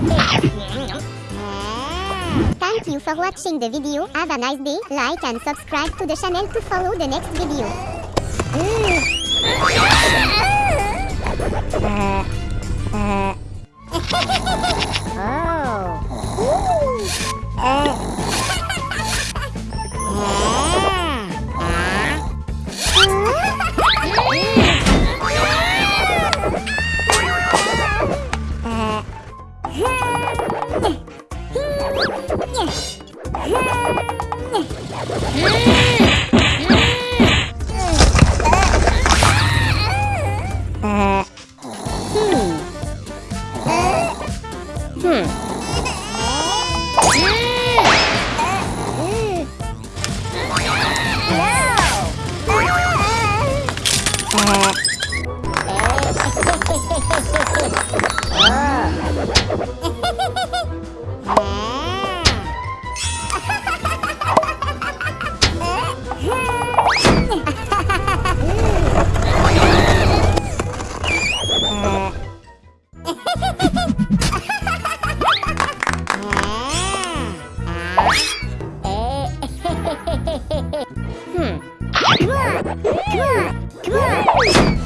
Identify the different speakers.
Speaker 1: Mm. Thank you for watching the video. Have a nice day. Like and subscribe to the channel to follow the next video. Mm. Uh, uh. Hmm. Come on! Come on! Come on!